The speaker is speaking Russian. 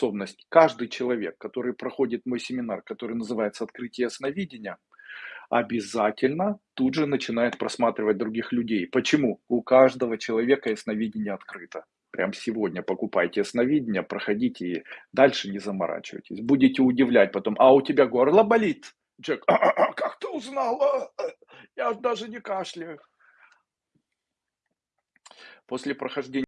способность. Каждый человек, который проходит мой семинар, который называется "Открытие ясновидения", обязательно тут же начинает просматривать других людей. Почему? У каждого человека ясновидение открыто. Прям сегодня покупайте ясновидение, проходите и дальше не заморачивайтесь. Будете удивлять потом: "А у тебя горло болит?" Человек: «А, а, а, "Как ты узнал? Я даже не кашляю". После прохождения